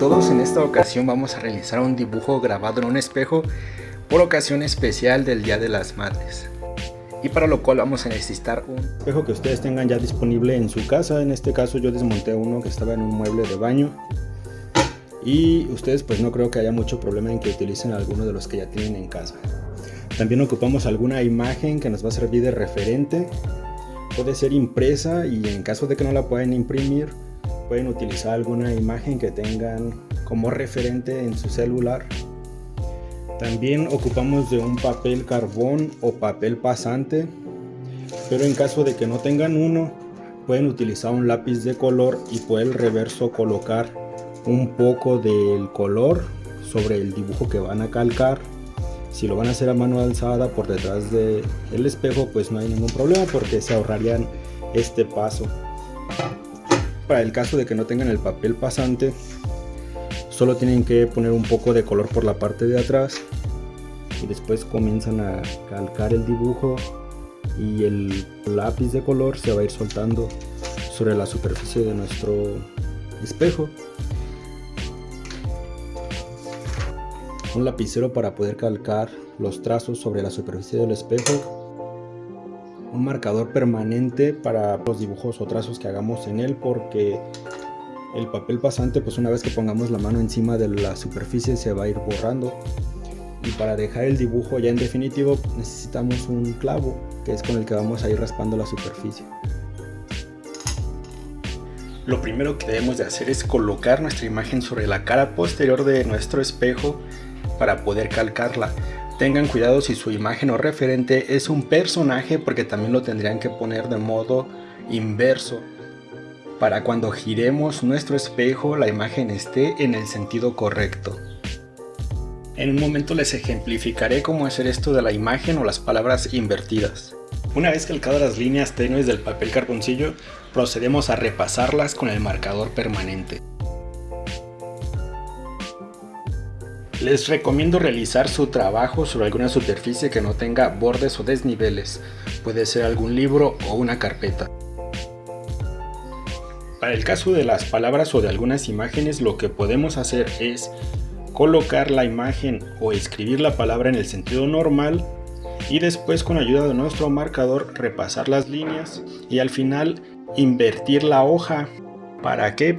todos, en esta ocasión vamos a realizar un dibujo grabado en un espejo por ocasión especial del Día de las Madres. Y para lo cual vamos a necesitar un espejo que ustedes tengan ya disponible en su casa. En este caso yo desmonté uno que estaba en un mueble de baño. Y ustedes pues no creo que haya mucho problema en que utilicen alguno de los que ya tienen en casa. También ocupamos alguna imagen que nos va a servir de referente. Puede ser impresa y en caso de que no la puedan imprimir, pueden utilizar alguna imagen que tengan como referente en su celular. También ocupamos de un papel carbón o papel pasante, pero en caso de que no tengan uno, pueden utilizar un lápiz de color y por el reverso colocar un poco del color sobre el dibujo que van a calcar. Si lo van a hacer a mano alzada por detrás del el espejo, pues no hay ningún problema porque se ahorrarían este paso para el caso de que no tengan el papel pasante solo tienen que poner un poco de color por la parte de atrás y después comienzan a calcar el dibujo y el lápiz de color se va a ir soltando sobre la superficie de nuestro espejo. Un lapicero para poder calcar los trazos sobre la superficie del espejo un marcador permanente para los dibujos o trazos que hagamos en él porque el papel pasante pues una vez que pongamos la mano encima de la superficie se va a ir borrando. Y para dejar el dibujo ya en definitivo necesitamos un clavo que es con el que vamos a ir raspando la superficie. Lo primero que debemos de hacer es colocar nuestra imagen sobre la cara posterior de nuestro espejo para poder calcarla Tengan cuidado si su imagen o referente es un personaje porque también lo tendrían que poner de modo inverso. Para cuando giremos nuestro espejo la imagen esté en el sentido correcto. En un momento les ejemplificaré cómo hacer esto de la imagen o las palabras invertidas. Una vez calcadas las líneas tenues del papel carboncillo, procedemos a repasarlas con el marcador permanente. Les recomiendo realizar su trabajo sobre alguna superficie que no tenga bordes o desniveles, puede ser algún libro o una carpeta. Para el caso de las palabras o de algunas imágenes lo que podemos hacer es colocar la imagen o escribir la palabra en el sentido normal y después con ayuda de nuestro marcador repasar las líneas y al final invertir la hoja. ¿Para qué?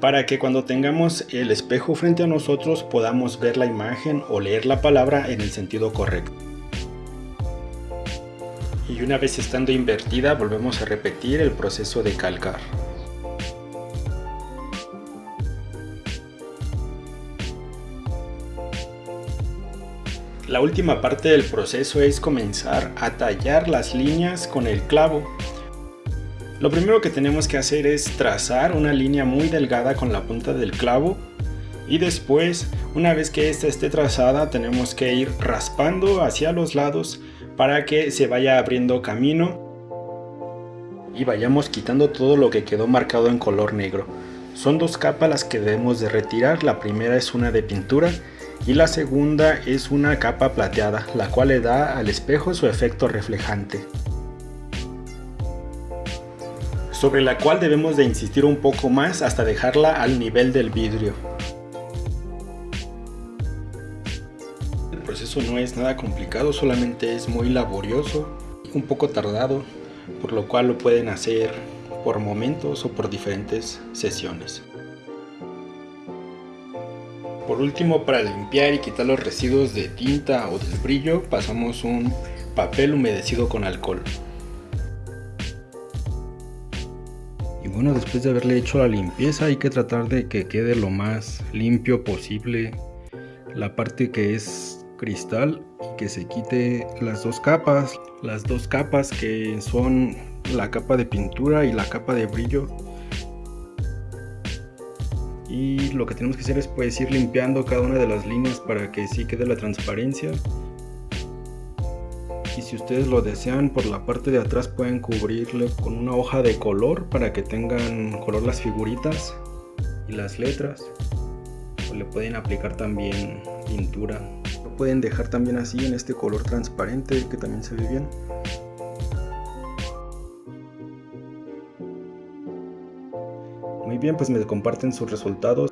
Para que cuando tengamos el espejo frente a nosotros podamos ver la imagen o leer la palabra en el sentido correcto. Y una vez estando invertida volvemos a repetir el proceso de calcar. La última parte del proceso es comenzar a tallar las líneas con el clavo lo primero que tenemos que hacer es trazar una línea muy delgada con la punta del clavo y después, una vez que esta esté trazada, tenemos que ir raspando hacia los lados para que se vaya abriendo camino y vayamos quitando todo lo que quedó marcado en color negro. Son dos capas las que debemos de retirar, la primera es una de pintura y la segunda es una capa plateada, la cual le da al espejo su efecto reflejante sobre la cual debemos de insistir un poco más hasta dejarla al nivel del vidrio. El proceso no es nada complicado, solamente es muy laborioso, un poco tardado, por lo cual lo pueden hacer por momentos o por diferentes sesiones. Por último, para limpiar y quitar los residuos de tinta o del brillo, pasamos un papel humedecido con alcohol. Bueno, después de haberle hecho la limpieza hay que tratar de que quede lo más limpio posible la parte que es cristal y que se quite las dos capas, las dos capas que son la capa de pintura y la capa de brillo. Y lo que tenemos que hacer es pues ir limpiando cada una de las líneas para que sí quede la transparencia y si ustedes lo desean por la parte de atrás pueden cubrirle con una hoja de color para que tengan color las figuritas y las letras. O le pueden aplicar también pintura. Lo pueden dejar también así en este color transparente que también se ve bien. Muy bien pues me comparten sus resultados